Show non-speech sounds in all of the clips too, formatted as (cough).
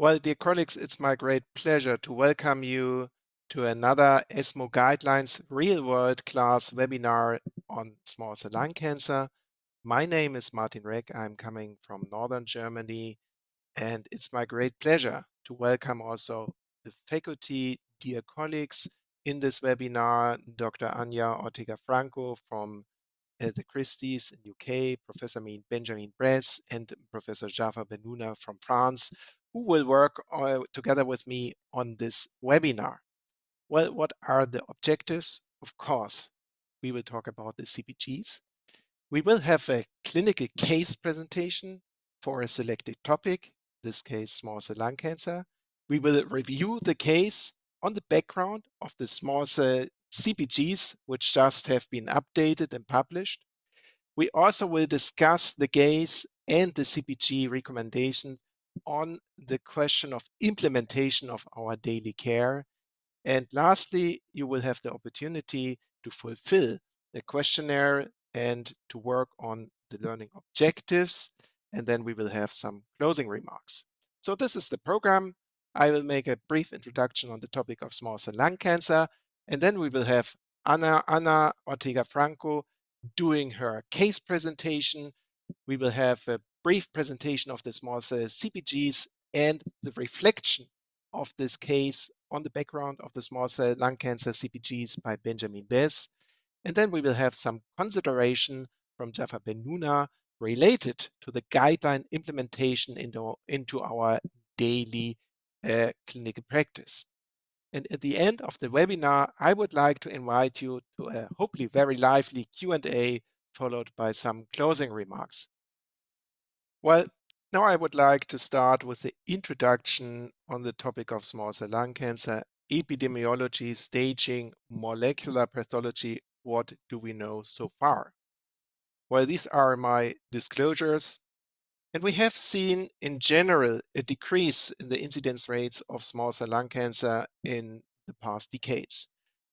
Well, dear colleagues, it's my great pleasure to welcome you to another ESMO Guidelines real-world class webinar on small cell lung cancer. My name is Martin Reck. I'm coming from Northern Germany, and it's my great pleasure to welcome also the faculty, dear colleagues, in this webinar, Dr. Anja Ortega-Franco from uh, the Christies in UK, Professor Benjamin Besse, and Professor Jafar Bennouna from France, who will work uh, together with me on this webinar. Well, what are the objectives? Of course, we will talk about the CPGs. We will have a clinical case presentation for a selected topic, this case small cell lung cancer. We will review the case on the background of the small cell CPGs, which just have been updated and published. We also will discuss the case and the CPG recommendation on the question of implementation of our daily care. And lastly, you will have the opportunity to fulfill the questionnaire and to work on the learning objectives. And then we will have some closing remarks. So this is the program. I will make a brief introduction on the topic of small cell lung cancer. And then we will have Anna, Anna Ortega Franco doing her case presentation. We will have a brief presentation of the small cell CPGs and the reflection of this case on the background of the small cell lung cancer CPGs by Benjamin Besse. And then we will have some consideration from Jafar Bennouna related to the guideline implementation into, into our daily uh, clinical practice. And at the end of the webinar, I would like to invite you to a hopefully very lively Q&A followed by some closing remarks. Well, now I would like to start with the introduction on the topic of small cell lung cancer, epidemiology, staging, molecular pathology. What do we know so far? Well, these are my disclosures. And we have seen in general a decrease in the incidence rates of small cell lung cancer in the past decades.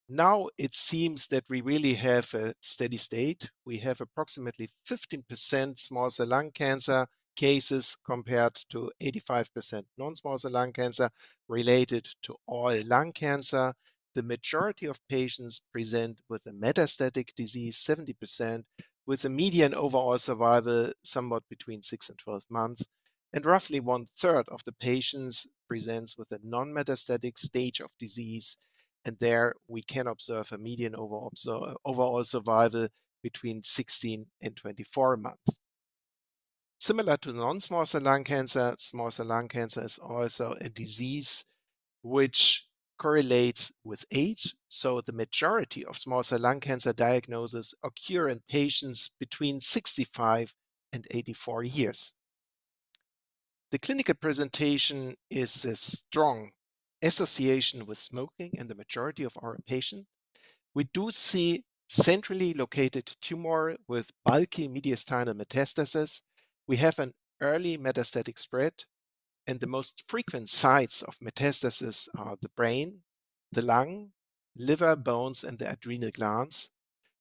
Now it seems that we really have a steady state. We have approximately 15% small cell lung cancer cases compared to 85% non-small cell lung cancer related to all lung cancer. The majority of patients present with a metastatic disease, 70%, with a median overall survival somewhat between 6 and 12 months. And roughly one third of the patients presents with a non-metastatic stage of disease. And there we can observe a median overall survival between 16 and 24 months. Similar to non-small cell lung cancer, small cell lung cancer is also a disease which correlates with age. So the majority of small cell lung cancer diagnoses occur in patients between 65 and 84 years. The clinical presentation is a strong association with smoking in the majority of our patients. We do see centrally located tumor with bulky mediastinal metastasis. We have an early metastatic spread and the most frequent sites of metastasis are the brain, the lung, liver, bones, and the adrenal glands.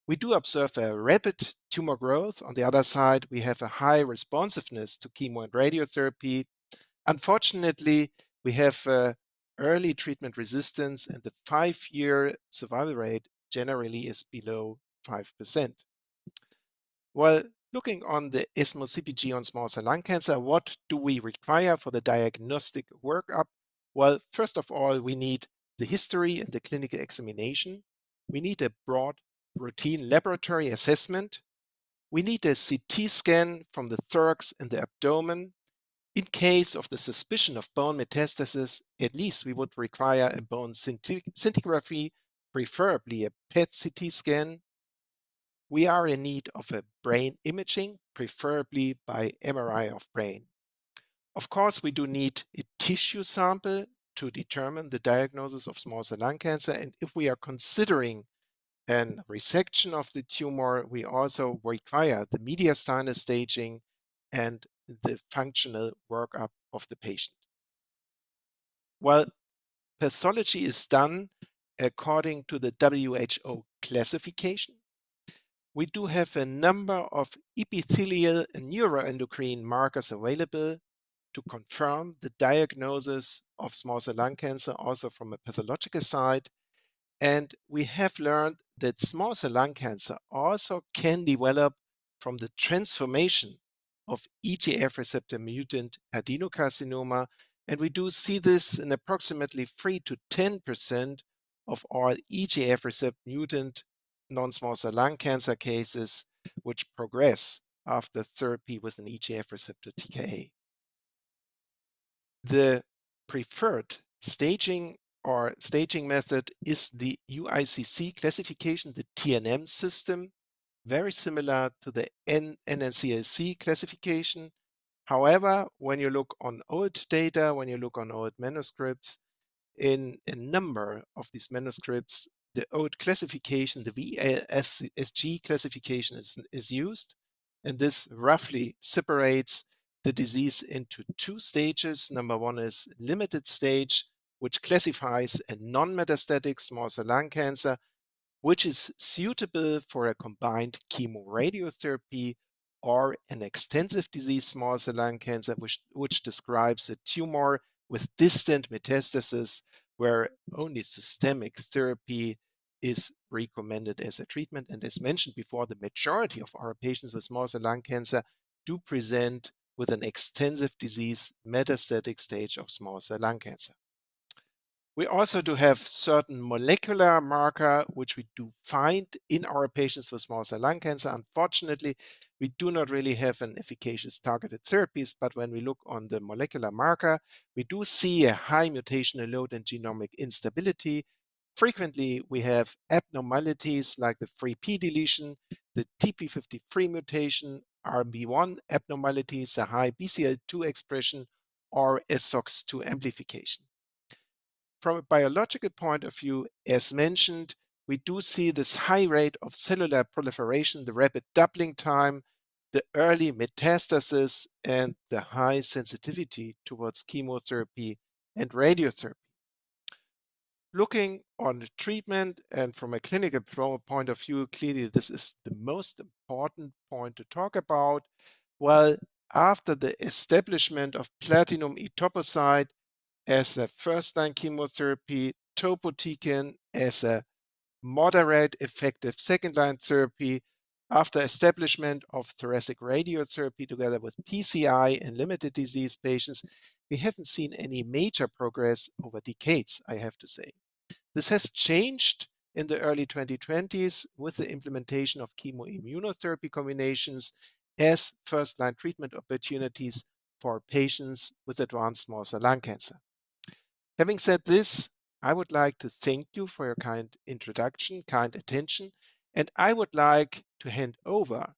We do observe a rapid tumor growth. On the other side, we have a high responsiveness to chemo and radiotherapy. Unfortunately, we have uh, early treatment resistance, and the five-year survival rate generally is below 5%. Well, Looking on the ESMO CPG on small cell lung cancer, what do we require for the diagnostic workup? Well, first of all, we need the history and the clinical examination. We need a broad routine laboratory assessment. We need a CT scan from the thorax and the abdomen. In case of the suspicion of bone metastasis, at least we would require a bone scintigraphy, preferably a PET CT scan we are in need of a brain imaging, preferably by MRI of brain. Of course, we do need a tissue sample to determine the diagnosis of small cell lung cancer. And if we are considering an resection of the tumor, we also require the mediastinal staging and the functional workup of the patient. Well, pathology is done according to the WHO classification we do have a number of epithelial and neuroendocrine markers available to confirm the diagnosis of small cell lung cancer also from a pathological side. And we have learned that small cell lung cancer also can develop from the transformation of EGF receptor mutant adenocarcinoma. And we do see this in approximately 3 to 10% of all EGF receptor mutant non-small cell lung cancer cases which progress after therapy with an EGF receptor TKI. The preferred staging or staging method is the UICC classification, the TNM system, very similar to the N classification. However, when you look on old data, when you look on old manuscripts, in a number of these manuscripts, the old classification, the VASG classification is, is used. And this roughly separates the disease into two stages. Number one is limited stage, which classifies a non-metastatic small cell lung cancer, which is suitable for a combined chemoradiotherapy or an extensive disease small cell lung cancer, which, which describes a tumor with distant metastasis where only systemic therapy is recommended as a treatment. And as mentioned before, the majority of our patients with small cell lung cancer do present with an extensive disease metastatic stage of small cell lung cancer. We also do have certain molecular marker, which we do find in our patients with small cell lung cancer. Unfortunately, we do not really have an efficacious targeted therapies, but when we look on the molecular marker, we do see a high mutational load and genomic instability. Frequently, we have abnormalities like the 3p deletion, the TP53 mutation, RB1 abnormalities, a high BCL2 expression, or a SOX2 amplification. From a biological point of view, as mentioned, we do see this high rate of cellular proliferation, the rapid doubling time, the early metastasis, and the high sensitivity towards chemotherapy and radiotherapy. Looking on the treatment and from a clinical point of view, clearly this is the most important point to talk about. Well, after the establishment of platinum etoposide as a first-line chemotherapy, topotecan as a moderate effective second-line therapy after establishment of thoracic radiotherapy together with PCI in limited disease patients, we haven't seen any major progress over decades, I have to say. This has changed in the early 2020s with the implementation of chemoimmunotherapy combinations as first-line treatment opportunities for patients with advanced small cell lung cancer. Having said this, I would like to thank you for your kind introduction, kind attention, and I would like to hand over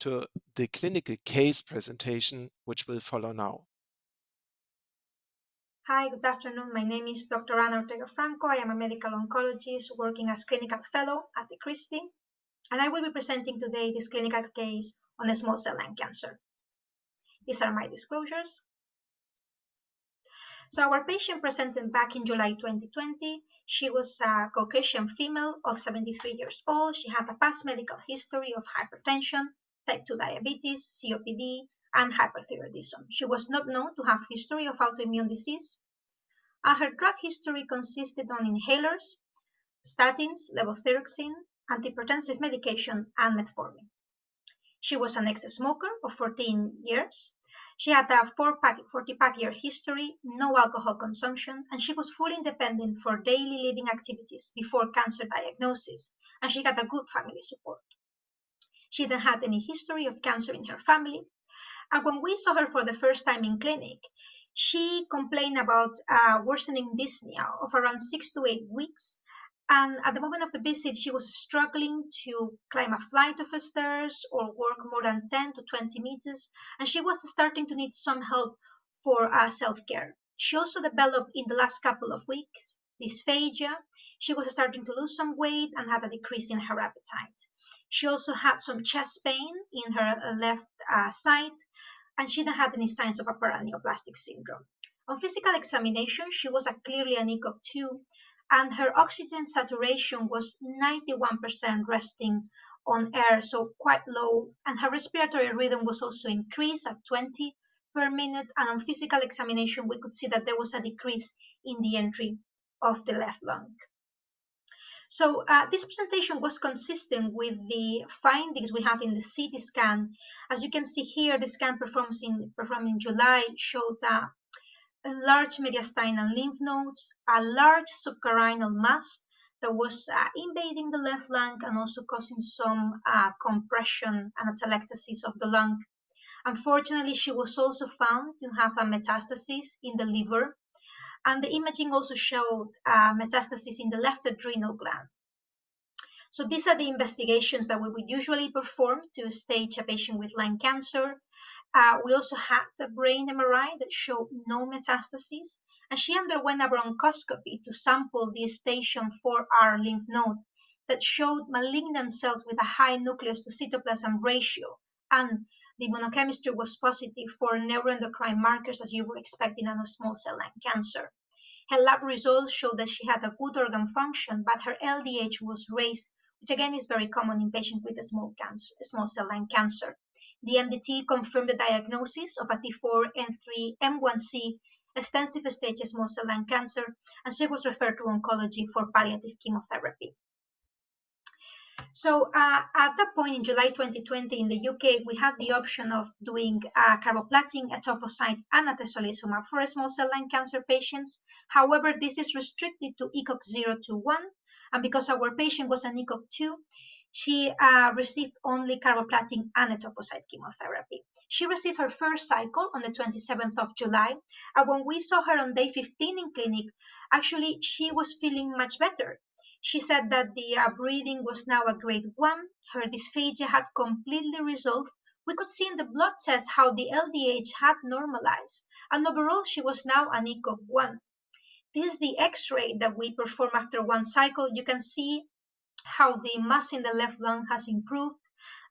to the clinical case presentation, which will follow now. Hi, good afternoon. My name is Dr. Ana Ortega Franco. I am a medical oncologist working as clinical fellow at the Christie, and I will be presenting today this clinical case on a small cell lung cancer. These are my disclosures. So our patient presented back in July 2020. She was a Caucasian female of 73 years old. She had a past medical history of hypertension, type 2 diabetes, COPD, and hyperthyroidism. She was not known to have history of autoimmune disease. And her drug history consisted on inhalers, statins, levothyroxine, antihypertensive medication, and metformin. She was an ex-smoker of 14 years she had a four pack, 40 pack year history, no alcohol consumption, and she was fully independent for daily living activities before cancer diagnosis, and she had a good family support. She didn't have any history of cancer in her family. And when we saw her for the first time in clinic, she complained about uh, worsening dyspnea of around six to eight weeks and at the moment of the visit, she was struggling to climb a flight of stairs or walk more than 10 to 20 meters, and she was starting to need some help for uh, self care. She also developed in the last couple of weeks dysphagia. She was starting to lose some weight and had a decrease in her appetite. She also had some chest pain in her uh, left uh, side, and she didn't have any signs of a paraneoplastic syndrome. On physical examination, she was a clearly an ECOG 2 and her oxygen saturation was 91% resting on air, so quite low, and her respiratory rhythm was also increased at 20 per minute, and on physical examination, we could see that there was a decrease in the entry of the left lung. So uh, this presentation was consistent with the findings we have in the CT scan. As you can see here, the scan performed in, performed in July showed uh, large mediastinal lymph nodes, a large subcarinal mass that was uh, invading the left lung and also causing some uh, compression and atelectasis of the lung. Unfortunately, she was also found to have a metastasis in the liver and the imaging also showed uh, metastasis in the left adrenal gland. So these are the investigations that we would usually perform to stage a patient with lung cancer. Uh, we also had a brain MRI that showed no metastases, and she underwent a bronchoscopy to sample the station 4R lymph node that showed malignant cells with a high nucleus to cytoplasm ratio, and the immunochemistry was positive for neuroendocrine markers as you would expect in a small cell lung cancer. Her lab results showed that she had a good organ function, but her LDH was raised, which again is very common in patients with a small, cancer, small cell lung cancer. The MDT confirmed the diagnosis of a T4N3 M1C extensive stage small cell lung cancer, and she was referred to oncology for palliative chemotherapy. So uh, at that point in July 2020 in the UK, we had the option of doing uh, carboplatin, etoposide, and atezolizumab for small cell lung cancer patients. However, this is restricted to ECOG 0 to 1, and because our patient was an ECOG 2, she uh, received only carboplatin and etoposide chemotherapy. She received her first cycle on the 27th of July, and when we saw her on day 15 in clinic, actually she was feeling much better. She said that the uh, was now a grade 1, her dysphagia had completely resolved. We could see in the blood test how the LDH had normalized, and overall she was now an ECOG 1. This is the x-ray that we perform after one cycle. You can see how the mass in the left lung has improved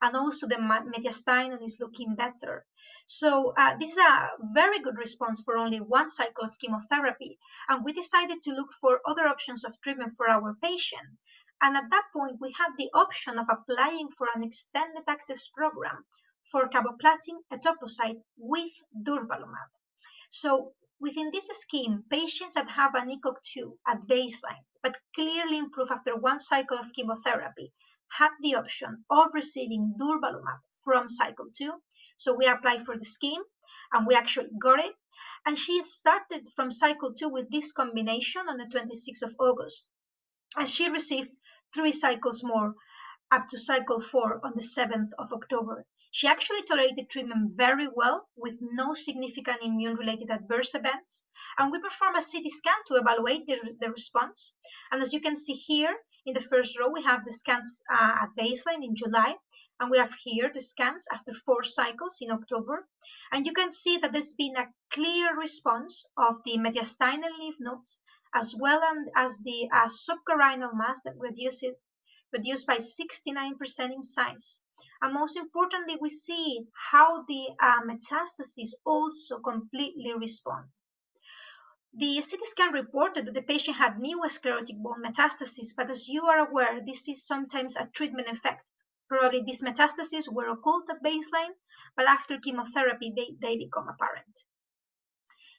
and also the mediastinum is looking better. So uh, this is a very good response for only one cycle of chemotherapy. And we decided to look for other options of treatment for our patient. And at that point, we had the option of applying for an extended access program for carboplatin etoposide with durvalumab. So within this scheme, patients that have an ECOG 2 at baseline, but clearly improve after one cycle of chemotherapy, had the option of receiving durvalumab from cycle 2. So we applied for the scheme and we actually got it. And she started from cycle 2 with this combination on the 26th of August. And she received three cycles more up to cycle 4 on the 7th of October. She actually tolerated treatment very well with no significant immune related adverse events. And we performed a CT scan to evaluate the, the response. And as you can see here, in the first row, we have the scans uh, at baseline in July, and we have here the scans after four cycles in October. And you can see that there's been a clear response of the mediastinal lymph nodes as well as the uh, subcarinal mass that reduced, reduced by 69% in size. And most importantly, we see how the uh, metastases also completely respond. The CT scan reported that the patient had new sclerotic bone metastases, but as you are aware, this is sometimes a treatment effect. Probably these metastases were occult at baseline, but after chemotherapy, they, they become apparent.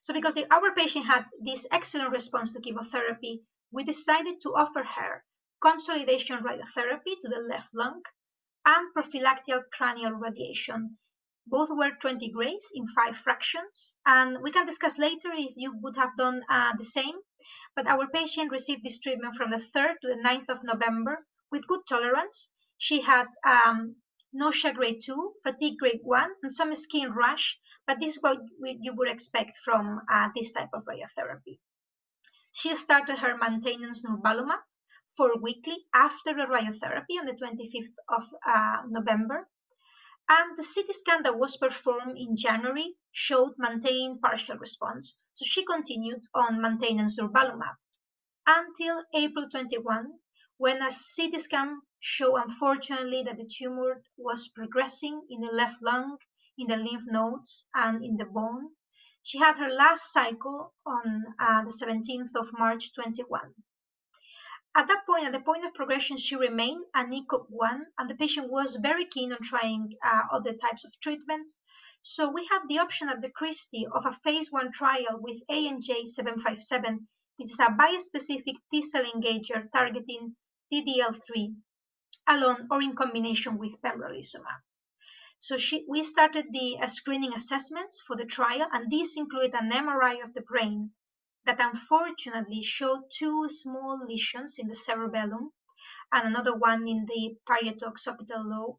So because the, our patient had this excellent response to chemotherapy, we decided to offer her consolidation radiotherapy to the left lung and prophylactic cranial radiation both were 20 grays in five fractions. And we can discuss later if you would have done uh, the same. But our patient received this treatment from the 3rd to the 9th of November with good tolerance. She had um, nausea grade 2, fatigue grade 1, and some skin rash. But this is what we, you would expect from uh, this type of radiotherapy. She started her maintenance durvalumab for weekly after the radiotherapy on the 25th of uh, November and the CT scan that was performed in January showed maintained partial response, so she continued on maintenance durvalumab until April 21, when a CT scan showed unfortunately that the tumor was progressing in the left lung, in the lymph nodes, and in the bone. She had her last cycle on uh, the 17th of March 21. At that point, at the point of progression, she remained an ECOG 1, and the patient was very keen on trying uh, other types of treatments. So we have the option at the Christie of a phase one trial with AMG 757. This is a bispecific T-cell engager targeting DLL3 alone or in combination with pembrolizumab. So she, we started the uh, screening assessments for the trial, and these included an MRI of the brain that unfortunately showed two small lesions in the cerebellum and another one in the parieto-occipital lobe.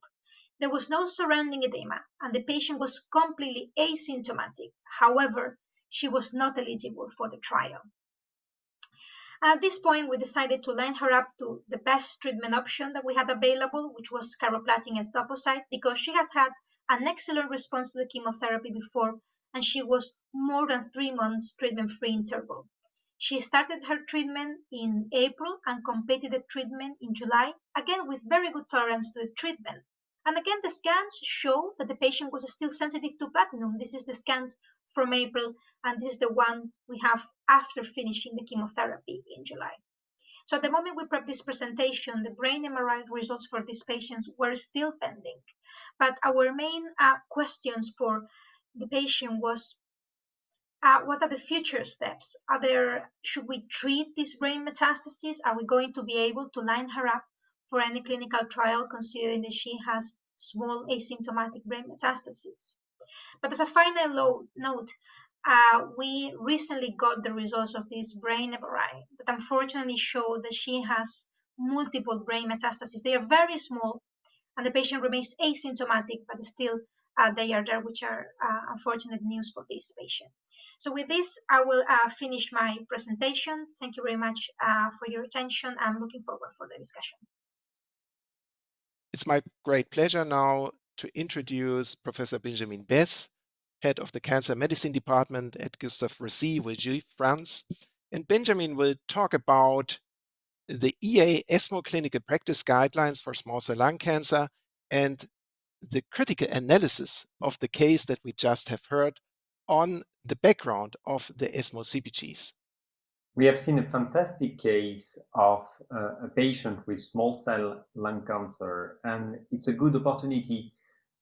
There was no surrounding edema, and the patient was completely asymptomatic. However, she was not eligible for the trial. At this point, we decided to line her up to the best treatment option that we had available, which was carboplatin as etoposide, because she had had an excellent response to the chemotherapy before, and she was more than three months treatment-free interval. She started her treatment in April and completed the treatment in July, again with very good tolerance to the treatment. And again, the scans show that the patient was still sensitive to platinum. This is the scans from April, and this is the one we have after finishing the chemotherapy in July. So at the moment we prep this presentation, the brain MRI results for these patients were still pending. But our main uh, questions for the patient was, uh, what are the future steps? Are there, should we treat this brain metastasis? Are we going to be able to line her up for any clinical trial, considering that she has small asymptomatic brain metastases. But as a final note, uh, we recently got the results of this brain MRI that unfortunately showed that she has multiple brain metastases. They are very small, and the patient remains asymptomatic, but still they are there, which are uh, unfortunate news for this patient. So with this, I will uh, finish my presentation. Thank you very much uh, for your attention. I'm looking forward for the discussion. It's my great pleasure now to introduce Professor Benjamin Besse, head of the Cancer Medicine Department at Gustave Roussy, Villejuif, France. And Benjamin will talk about the EA ESMO clinical practice guidelines for small cell lung cancer and the critical analysis of the case that we just have heard on the background of the ESMO CPGs. We have seen a fantastic case of uh, a patient with small cell lung cancer, and it's a good opportunity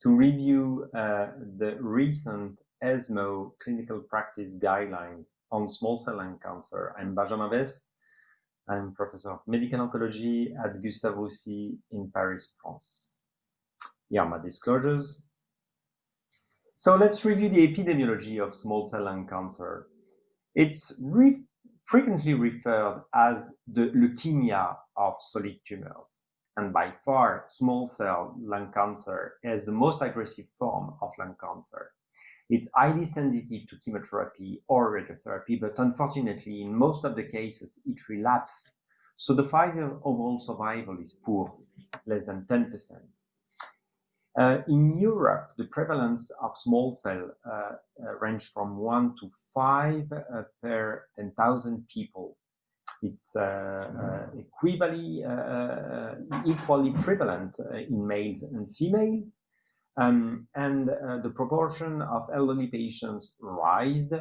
to review uh, the recent ESMO clinical practice guidelines on small cell lung cancer. I'm Benjamin Besse. I'm professor of medical oncology at Gustave Roussy in Paris, France. My disclosures. So let's review the epidemiology of small cell lung cancer. It's re frequently referred as the leukemia of solid tumors. And by far, small cell lung cancer is the most aggressive form of lung cancer. It's highly sensitive to chemotherapy or radiotherapy, but unfortunately, in most of the cases, it relapses. So the five-year overall survival is poor, less than 10%. Uh, in Europe, the prevalence of small cell uh, uh, range from 1 to 5 uh, per 10,000 people. It's uh, uh, equally, equally prevalent in males and females. Um, and the proportion of elderly patients rised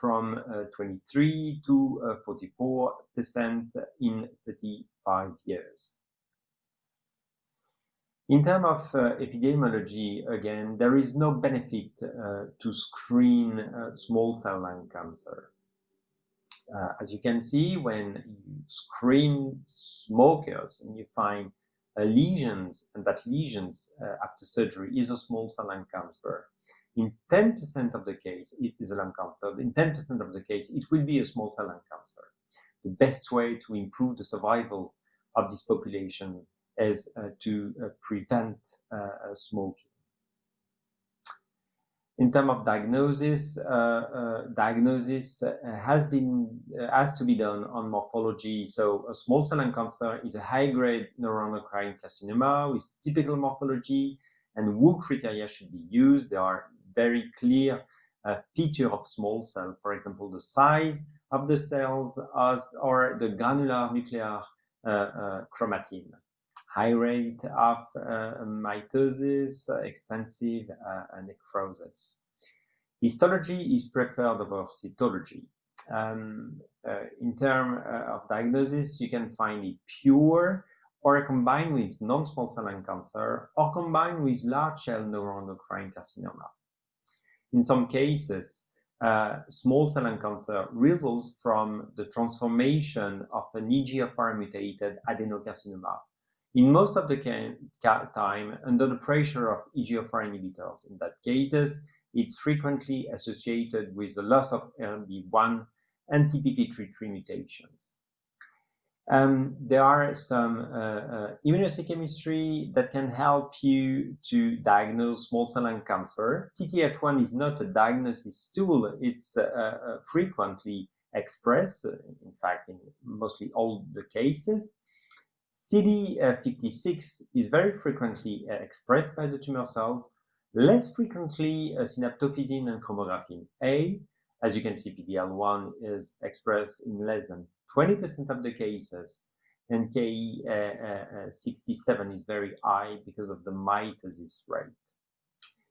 from 23 to 44% in 35 years. In terms of uh, epidemiology, again, there is no benefit uh, to screen uh, small cell lung cancer. Uh, as you can see, when you screen smokers and you find uh, lesions, and that lesions uh, after surgery is a small cell lung cancer, in 10% of the case, it is a lung cancer. In 10% of the case, it will be a small cell lung cancer. The best way to improve the survival of this population is uh, to uh, prevent uh, smoking. In terms of diagnosis, diagnosis has been has to be done on morphology. So a small cell lung cancer is a high-grade neuroendocrine carcinoma with typical morphology, and WHO criteria should be used. There are very clear uh, of small cell, for example, the size of the cells as, or the granular nuclear uh, uh, chromatin high rate of uh, mitosis, uh, extensive uh, necrosis. Histology is preferred over cytology. Um, in terms of diagnosis, you can find it pure or combined with non-small cell lung cancer or combined with large cell neuroendocrine carcinoma. In some cases, uh, small cell lung cancer results from the transformation of an EGFR mutated adenocarcinoma. In most of the time, under the pressure of EGFR inhibitors, in that cases, it's frequently associated with the loss of RB1 and TP53 mutations. Um, there are some uh, uh, immunohistochemistry that can help you to diagnose small cell lung cancer. TTF1 is not a diagnosis tool. It's uh, uh frequently expressed, in fact, in mostly all the cases. CD56 is very frequently uh, expressed by the tumor cells, less frequently synaptophysin and chromogranin A, as you can see, PDL1 is expressed in less than 20% of the cases, and Ki67 uh, uh, is very high because of the mitosis rate.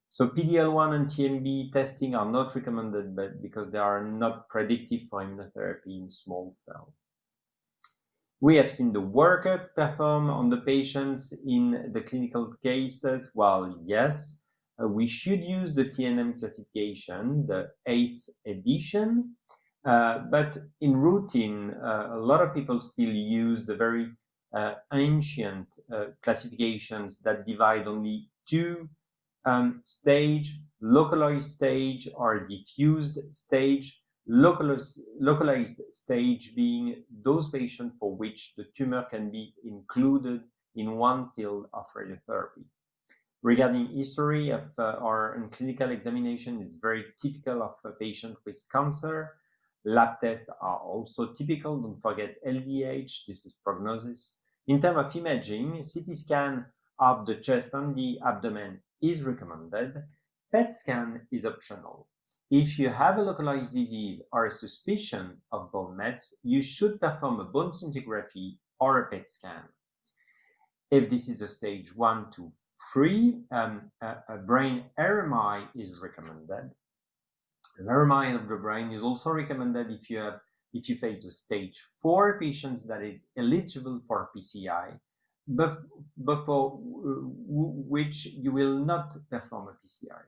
So PDL1 and TMB testing are not recommended but because they are not predictive for immunotherapy in small cell. We have seen the workup performed on the patients in the clinical cases. Well, yes, uh, we should use the TNM classification, the eighth edition. Uh, but in routine, uh, a lot of people still use the very uh, ancient uh, classifications that divide only two um, stage, localized stage or diffused stage, localized, stage being those patients for which the tumor can be included in one field of radiotherapy. Regarding history of uh, or clinical examination, it's very typical of a patient with cancer. Lab tests are also typical. Don't forget LDH. This is prognosis. In terms of imaging, CT scan of the chest and the abdomen is recommended. PET scan is optional. If you have a localized disease or a suspicion of bone mets, you should perform a bone scintigraphy or a PET scan. If this is a stage 1 to 3, um, a, a, brain MRI is recommended. An MRI of the brain is also recommended if you have if you face a stage 4 patients that is eligible for PCI, but, for which you will not perform a PCI.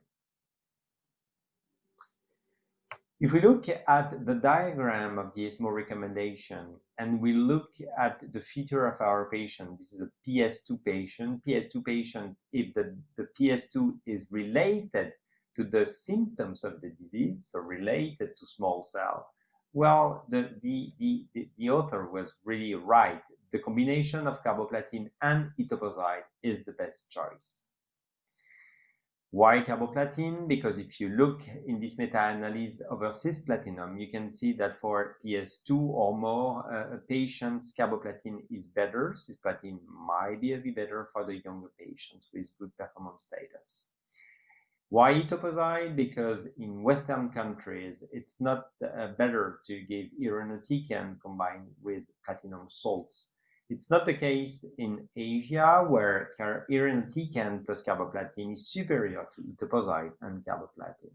If we look at the diagram of the ESMO recommendation and we look at the feature of our patient, this is a PS2 patient. PS2 patient, if the, the PS2 is related to the symptoms of the disease, so related to small cell, well, the, the, the, the, the author was really right. The combination of carboplatin and etoposide is the best choice. Why carboplatin? Because if you look in this meta-analysis over cisplatinum, you can see that for PS2 or more uh, patients, carboplatin is better. Cisplatin might be a bit better for the younger patients with good performance status. Why etoposide? Because in Western countries, it's not uh, better to give irinotecan combined with platinum salts it's not the case in Asia, where irinotecan plus carboplatin is superior to etoposide and carboplatin.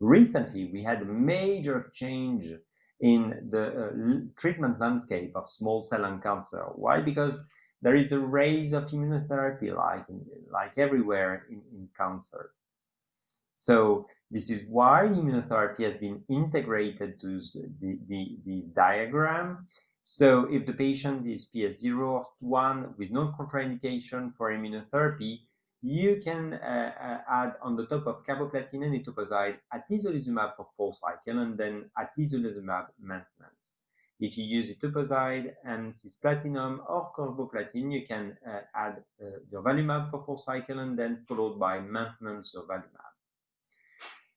Recently, we had a major change in the uh, treatment landscape of small cell lung cancer. Why? Because there is the rise of immunotherapy like, in, like everywhere in, in cancer. So this is why immunotherapy has been integrated to the, the, this diagram so if the patient is PS0 or 1 with no contraindication for immunotherapy, you can uh, uh, add on the top of carboplatin and etoposide atezolizumab for four cycle and then atezolizumab maintenance. If you use etoposide and cisplatinum or carboplatin, you can uh, add uh, durvalumab for four cycle and then followed by maintenance of durvalumab.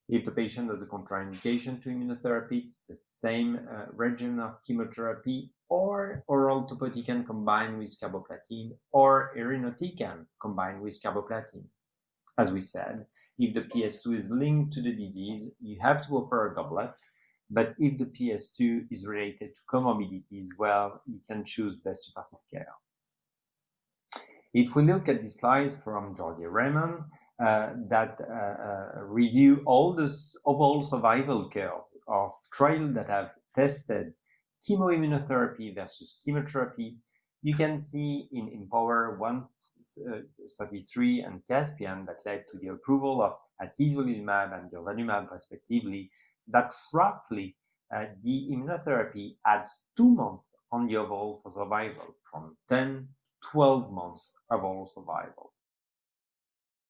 If the patient has a contraindication to immunotherapy, it's the same uh, regimen of chemotherapy or oral topotecan combined with carboplatin or irinotecan combined with carboplatin. As we said, if the PS2 is linked to the disease, you have to offer a doublet. But if the PS2 is related to comorbidities, well, you can choose best supportive care. If we look at the slides from Jordi Remon, that uh, uh, review all the overall survival curves of trials that have tested chemoimmunotherapy versus chemotherapy. You can see in IMpower 133 and Caspian that led to the approval of atezolizumab and durvalumab respectively, that roughly uh, the immunotherapy adds two months on the overall survival from 10 to 12 months overall survival.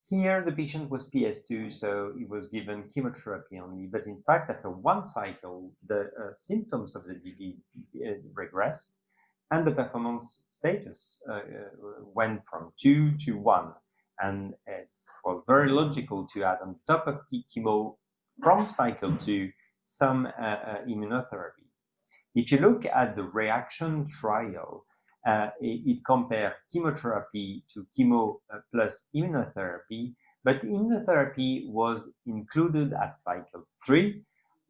Here, the patient was PS2, so he was given chemotherapy only. But in fact, after one cycle, the uh, symptoms of the disease uh, regressed and the performance status uh, uh went from 2 to 1. And it was very logical to add on top of the chemo from cycle 2 some uh, uh, immunotherapy. If you look at the reaction trial, uh, it, it compared chemotherapy to chemo uh, plus immunotherapy, but immunotherapy was included at cycle three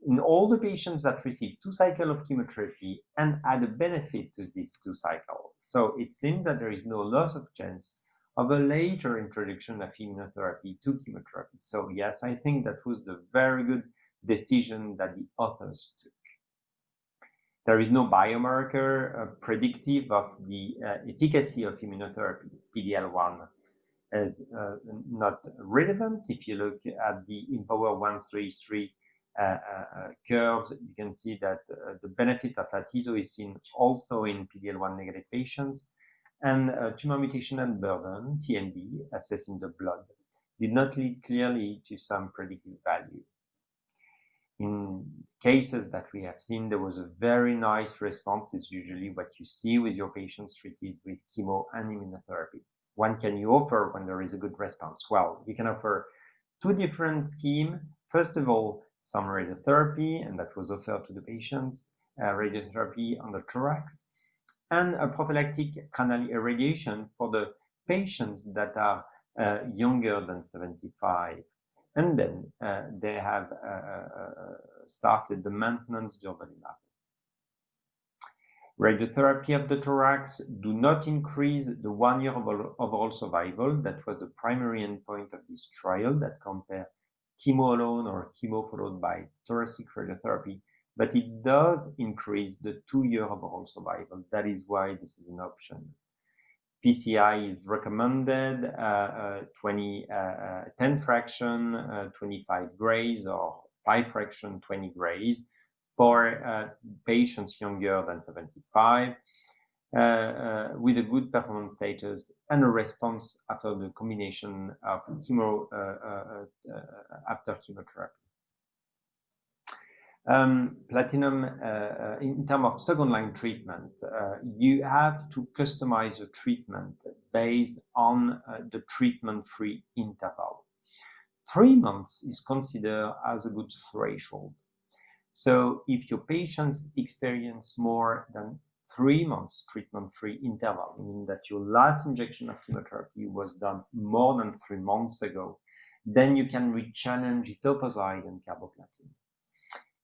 in all the patients that received two cycles of chemotherapy and had a benefit to these two cycles. So it seems that there is no loss of chance of a later introduction of immunotherapy to chemotherapy. So yes, I think that was the very good decision that the authors took. There is no biomarker uh, predictive of the uh, efficacy of immunotherapy. PD-L1 is uh, not relevant. If you look at the IMpower 133 uh, uh, curves, you can see that uh, the benefit of atezo is seen also in PD-L1 negative patients. And tumor mutation and burden, TMB, assessed in the blood, did not lead clearly to some predictive value in cases that we have seen, there was a very nice response. It's usually what you see with your patients treated with chemo and immunotherapy. When can you offer when there is a good response? Well, you can offer two different schemes. First of all, some radiotherapy, and that was offered to the patients, uh, radiotherapy on the thorax, and a prophylactic cranial irradiation for the patients that are uh, younger than 75 and then uh, they have uh, uh, started the maintenance durvalumab. Radiotherapy of the thorax do not increase the one year overall survival. That was the primary endpoint of this trial that compared chemo alone or chemo followed by thoracic radiotherapy, but it does increase the two year overall survival. That is why this is an option. PCI is recommended uh, uh, 20, uh, uh 10 fraction, uh, 25 grays or 5 fraction, 20 grays for uh, patients younger than 75 with a good performance status and a response after the combination of chemo after chemotherapy. Um, platinum, uh, uh, in terms of second line treatment, uh, you have to customize the treatment based on uh, the treatment free interval. Three months is considered as a good threshold. So if your patients experience more than three months treatment free interval, meaning that your last injection of chemotherapy was done more than three months ago, then you can rechallenge etoposide and carboplatin.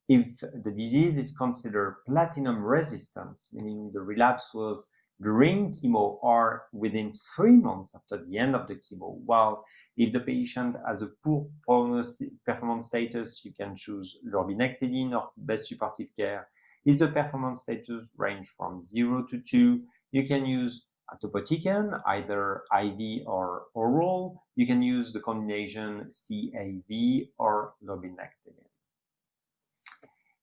If the disease is considered platinum resistance, meaning the relapse was during chemo or within three months after the end of the chemo, while if the patient has a poor performance status, you can choose lurbinectedin or best supportive care. If the performance status range from 0 to 2, you can use atopotecan, either IV or oral. You can use the combination CAV or lurbinectedin.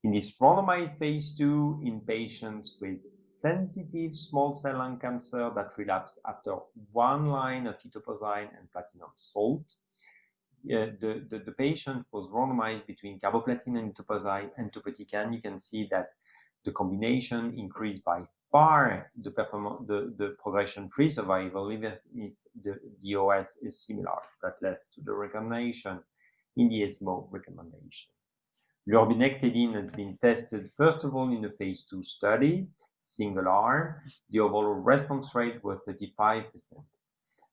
In this randomized phase 2 in patients with sensitive small cell lung cancer that relapse after one line of etoposide and platinum salt, uh, the, the, the, patient was randomized between carboplatin and etoposide and topotecan. You can see that the combination increased by far the, the, the progression-free survival, even if the, the OS is similar. That led to the recommendation in the ESMO recommendation. Lurbinectedin has been tested first of all in a phase 2 study, single arm. The overall response rate was 35%.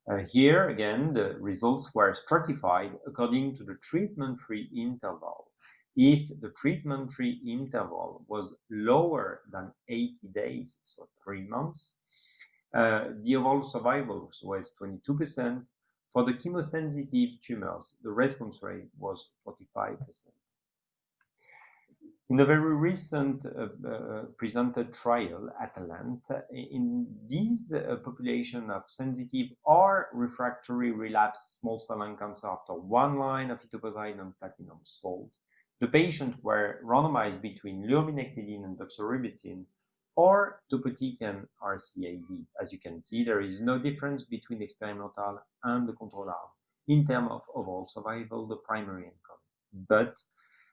Uh, here again, the results were stratified according to the treatment-free interval. If the treatment-free interval was lower than 80 days, so three months, uh, the overall survival was 22%. For the chemosensitive tumors, the response rate was 45%. In a very recent uh, uh, presented trial, ATLANTIS, in this uh, population of sensitive or refractory relapsed small cell lung cancer after one line of etoposide and platinum salt, the patients were randomized between lurbinectedin and doxorubicin or topotecan and RCAD. As you can see, there is no difference between the experimental and the control arm in terms of overall survival, the primary endpoint. But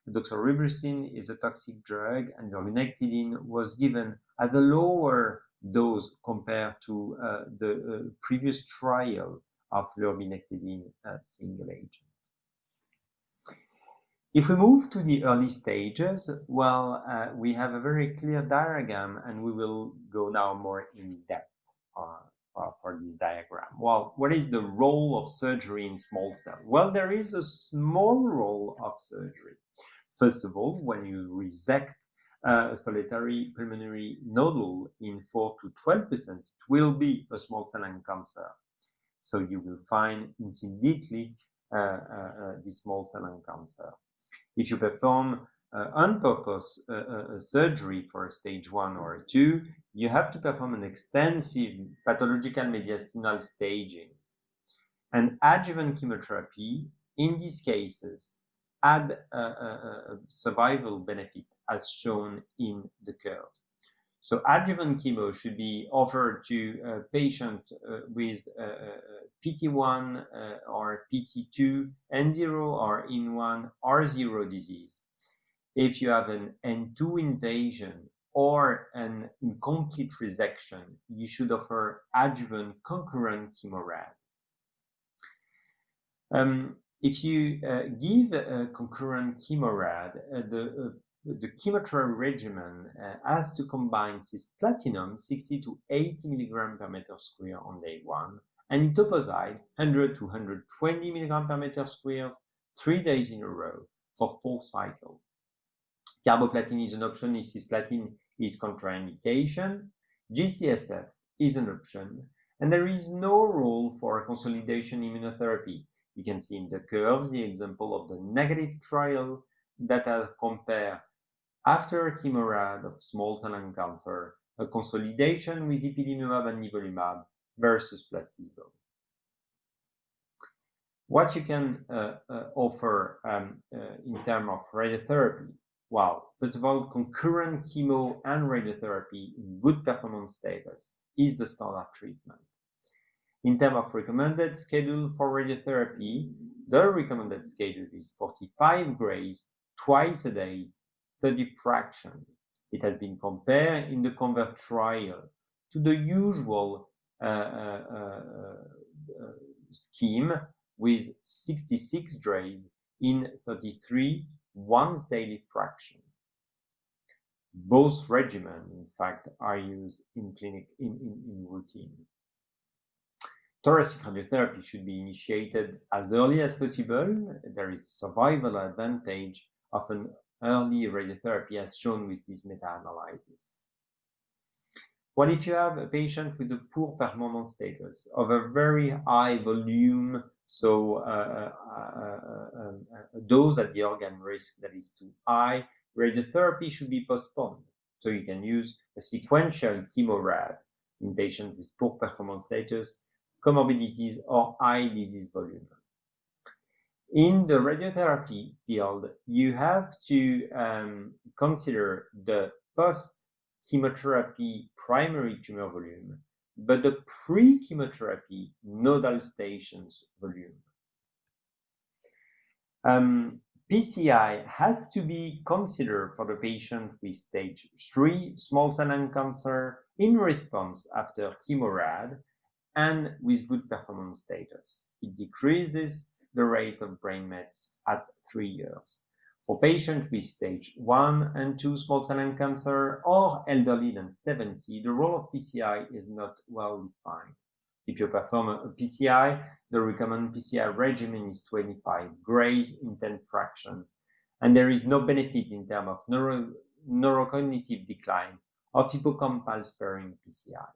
doxorubicin is a toxic drug and lurbinectedin was given as a lower dose compared to uh, the uh, previous trial of lurbinectedin uh, single agent. If we move to the early stages, well, uh, we have a very clear diagram and we will go now more in depth uh, uh, for this diagram. Well, what is the role of surgery in small cell? Well, there is a small role of surgery. First of all, when you resect uh, a solitary pulmonary nodule in 4 to 12%, it will be a small cell lung cancer. So you will find immediately uh, uh, uh, the small cell lung cancer. If you perform uh, on purpose uh, surgery for a stage 1 or 2, you have to perform an extensive pathological mediastinal staging. And adjuvant chemotherapy, in these cases, add a, a, a survival benefit as shown in the curve. So adjuvant chemo should be offered to a patient uh, with uh, PT1 uh, or PT2, N0 or IN1 R0 disease. If you have an N2 invasion or an incomplete resection, you should offer adjuvant concurrent chemorad. Um, if you uh, give a concurrent chemorad, uh, the, uh, the chemotherapy regimen uh, has to combine cisplatinum 60 to 80 milligram per meter square on day one and etoposide 100 to 120 milligram per meter square three days in a row for four cycles. Carboplatin is an option if cisplatin is contraindication. G-CSF is an option, and there is no role for consolidation immunotherapy you can see in the curves the example of the negative trial that I compare after chemorad of small cell lung cancer, a consolidation with ipilimumab and nivolumab versus placebo. What you can uh, uh, offer um, uh, in terms of radiotherapy? Well, first of all, concurrent chemo and radiotherapy in good performance status is the standard treatment. In terms of recommended schedule for radiotherapy, the recommended schedule is 45 grays twice a day, 30 fraction. It has been compared in the CONVERT trial to the usual uh, uh, uh, scheme with 66 grays in 33 once daily fraction. Both regimens, in fact, are used in clinic in, in, in routine. Thoracic radiotherapy should be initiated as early as possible. There is a survival advantage of an early radiotherapy as shown with this meta-analysis. What if you have a patient with a poor performance status of a very high volume, so uh, uh, uh, a dose at the organ risk that is too high, radiotherapy should be postponed. So you can use a sequential chemorad in patients with poor performance status comorbidities or high disease volume. In the radiotherapy field, you have to um, consider the post-chemotherapy primary tumor volume, but the pre-chemotherapy nodal stations volume. Um, PCI has to be considered for the patient with stage 3 small cell lung cancer in response after chemorad and with good performance status. It decreases the rate of brain mets at three years. For patients with stage 1 and 2 small cell lung cancer or elderly than 70, the role of PCI is not well defined. If you perform a PCI, the recommended PCI regimen is 25 grays in 10 fraction, and there is no benefit in terms of neuro neurocognitive decline of hippocampal sparing PCI.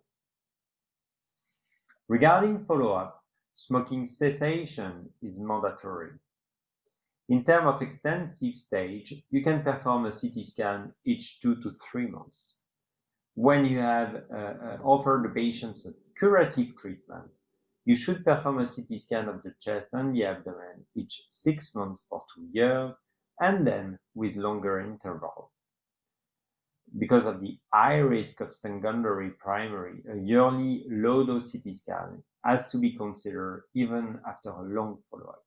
Regarding follow-up, smoking cessation is mandatory. In terms of extensive stage, you can perform a CT scan each two to three months. When you have uh, uh, offered the patients a curative treatment, you should perform a CT scan of the chest and the abdomen each six months for two years, and then with longer interval. Because of the high risk of secondary primary, a yearly low-dose CT scan has to be considered even after a long follow-up.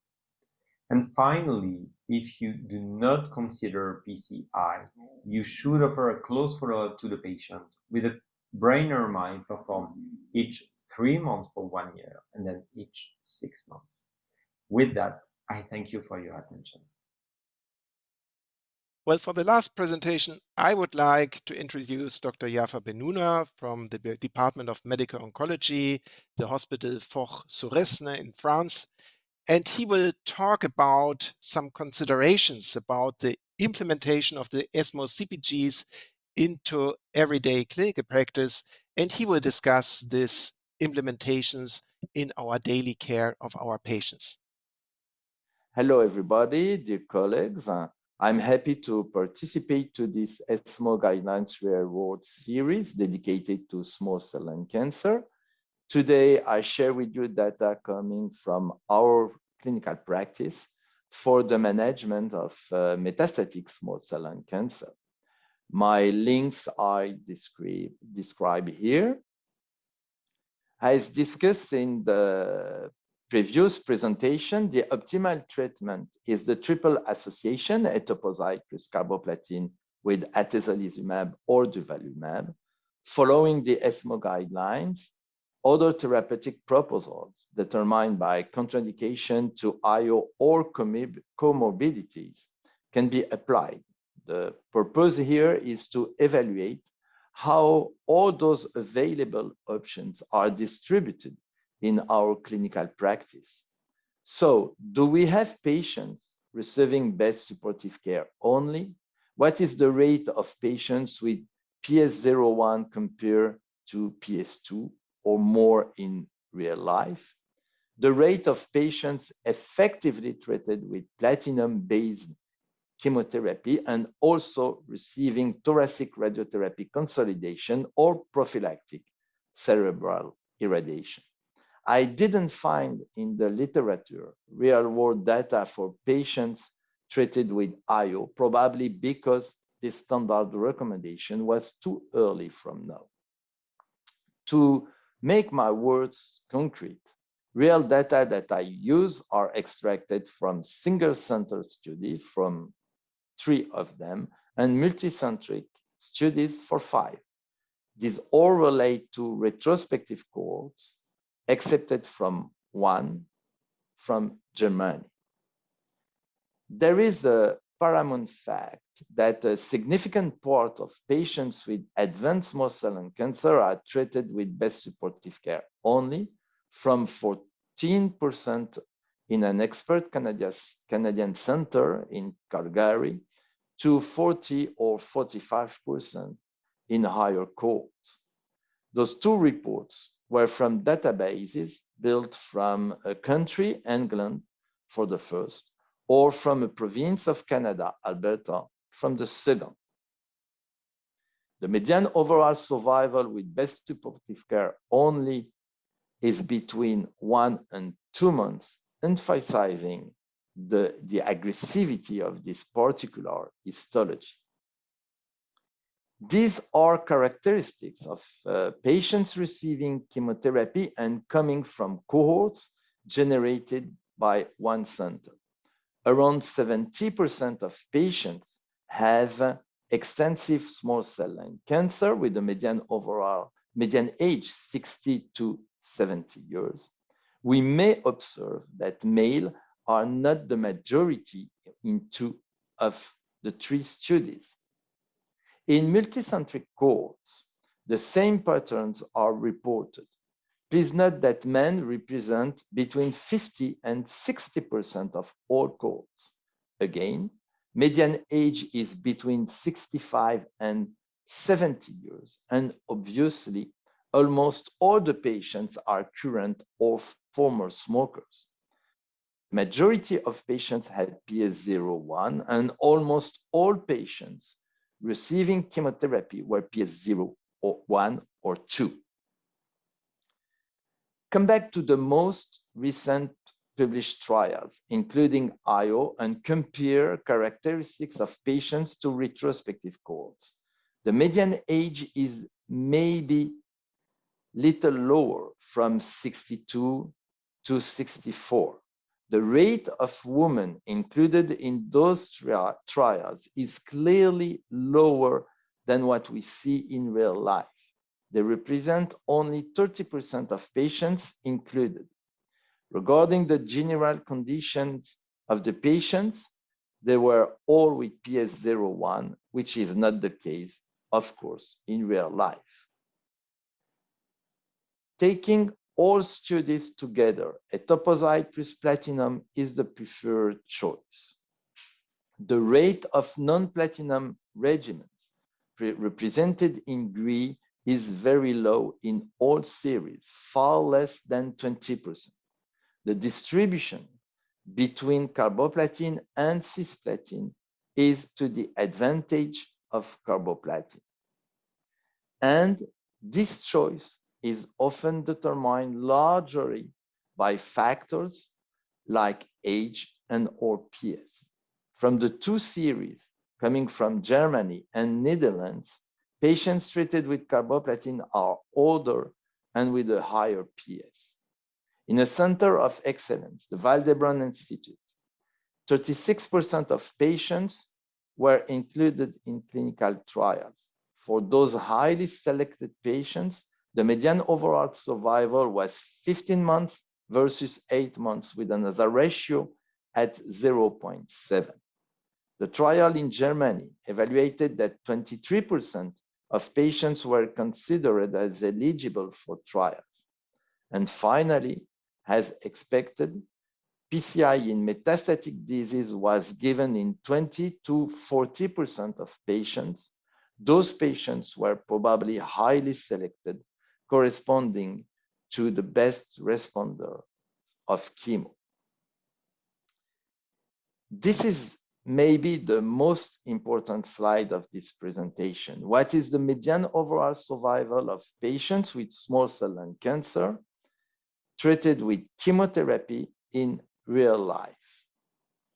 And finally, if you do not consider PCI, you should offer a close follow-up to the patient with a brain MRI performed each three months for one year and then each six months. With that, I thank you for your attention. Well, for the last presentation, I would like to introduce Dr. Jafar Bennouna from the Department of Medical Oncology, the Hospital Foch Suresnes in France. And he will talk about some considerations about the implementation of the ESMO CPGs into everyday clinical practice. And he will discuss these implementations in our daily care of our patients. Hello, everybody, dear colleagues. I'm happy to participate to this ESMO Guidelines Real World series dedicated to small cell lung cancer. Today, I share with you data coming from our clinical practice for the management of uh, metastatic small cell lung cancer. My links I described describe here. As discussed in the previous presentation, the optimal treatment is the triple association, etoposide plus carboplatin with atezolizumab or durvalumab. Following the ESMO guidelines, other therapeutic proposals determined by contraindication to IO or comorbidities can be applied. The purpose here is to evaluate how all those available options are distributed in our clinical practice. So do we have patients receiving best supportive care only? What is the rate of patients with PS01 compared to PS2 or more in real life? The rate of patients effectively treated with platinum-based chemotherapy and also receiving thoracic radiotherapy consolidation or prophylactic cerebral irradiation. I didn't find in the literature real world data for patients treated with IO, probably because the standard recommendation was too early from now. To make my words concrete, real data that I use are extracted from single center study from three of them and multicentric studies for five. These all relate to retrospective cohorts accepted from one from Germany. There is a paramount fact that a significant part of patients with advanced small cell lung cancer are treated with best supportive care only from 14% in an expert Canadian center in Calgary to 40 or 45% in higher cohorts. Those two reports were from databases built from a country, England, for the first, or from a province of Canada, Alberta, from the second. The median overall survival with best supportive care only is between one and two months, emphasizing the, the aggressivity of this particular histology. These are characteristics of uh, patients receiving chemotherapy and coming from cohorts generated by one center. Around 70% of patients have uh, extensive small cell lung cancer with a median overall median age 60 to 70 years. We may observe that male are not the majority in two of the three studies. In multicentric cohorts, the same patterns are reported. Please note that men represent between 50 and 60% of all cohorts. Again, median age is between 65 and 70 years, and obviously, almost all the patients are current or former smokers. majority of patients had PS01 and almost all patients receiving chemotherapy were PS0 or 1 or 2. Come back to the most recent published trials, including IO, and compare characteristics of patients to retrospective cohorts. The median age is maybe little lower from 62 to 64. The rate of women included in those trials is clearly lower than what we see in real life. They represent only 30% of patients included. Regarding the general conditions of the patients, they were all with PS01, which is not the case, of course, in real life. Taking all studies together, etoposide plus platinum is the preferred choice. The rate of non-platinum regimens represented in green is very low in all series, far less than 20%. The distribution between carboplatin and cisplatin is to the advantage of carboplatin. And this choice is often determined largely by factors like age and or PS. From the two series coming from Germany and Netherlands, patients treated with carboplatin are older and with a higher PS. In a center of excellence, the Vall d'Hebron Institute, 36% of patients were included in clinical trials. For those highly selected patients, the median overall survival was 15 months versus 8 months with another ratio at 0.7. The trial in Germany evaluated that 23% of patients were considered as eligible for trials. And finally, as expected, PCI in metastatic disease was given in 20 to 40% of patients. Those patients were probably highly selected corresponding to the best responder of chemo. This is maybe the most important slide of this presentation. What is the median overall survival of patients with small cell lung cancer treated with chemotherapy in real life?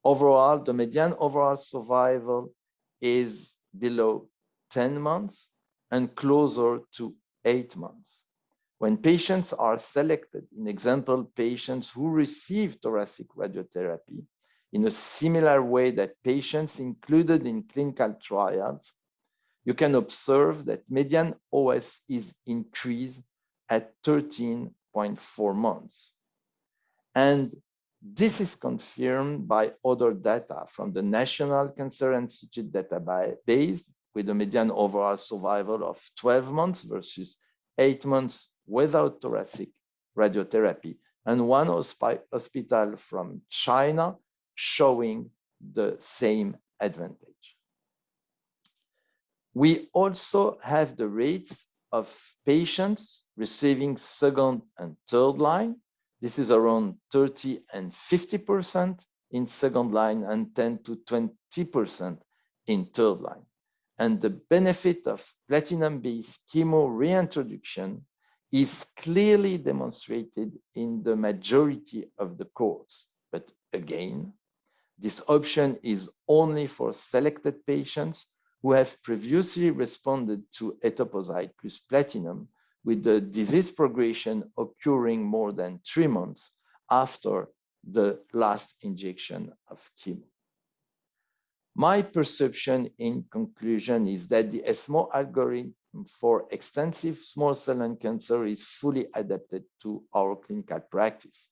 Overall, the median overall survival is below 10 months and closer to eight months. When patients are selected, in example, patients who receive thoracic radiotherapy in a similar way that patients included in clinical trials, you can observe that median OS is increased at 13.4 months. And this is confirmed by other data from the National Cancer Institute database with a median overall survival of 12 months versus eight months without thoracic radiotherapy, and one hospital from China showing the same advantage. We also have the rates of patients receiving second and third line. This is around 30 and 50% in second line and 10 to 20% in third line. And the benefit of platinum-based chemo reintroduction is clearly demonstrated in the majority of the courts. But again, this option is only for selected patients who have previously responded to etoposide plus platinum with the disease progression occurring more than three months after the last injection of chemo. My perception in conclusion is that the ESMO algorithm for extensive small cell lung cancer is fully adapted to our clinical practice.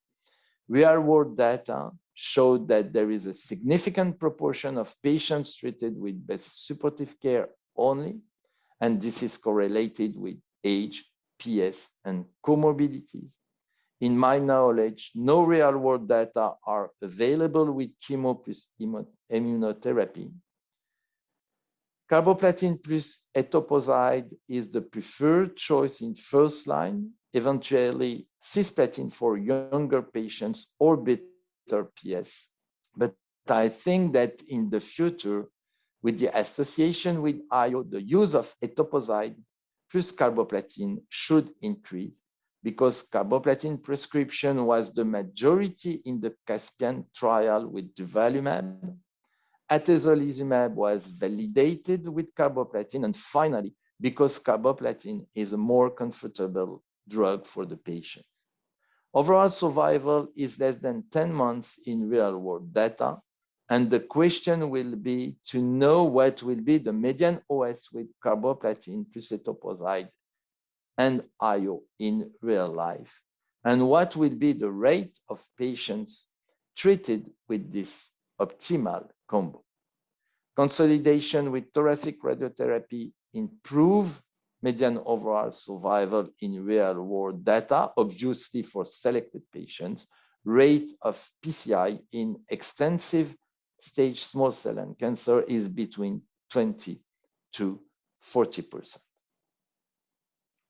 Real world data showed that there is a significant proportion of patients treated with best supportive care only, and this is correlated with age, PS, and comorbidities. In my knowledge, no real world data are available with chemo plus immunotherapy Carboplatin plus etoposide is the preferred choice in first line, eventually cisplatin for younger patients or better PS. But I think that in the future, with the association with IO, the use of etoposide plus carboplatin should increase because carboplatin prescription was the majority in the Caspian trial with durvalumab. Atezolizumab was validated with carboplatin. And finally, because carboplatin is a more comfortable drug for the patient. Overall survival is less than 10 months in real world data. And the question will be to know what will be the median OS with carboplatin plus etoposide and IO in real life? And what will be the rate of patients treated with this optimal combo? Consolidation with thoracic radiotherapy improve median overall survival in real world data, obviously for selected patients, rate of PCI in extensive stage small cell lung cancer is between 20 to 40 percent.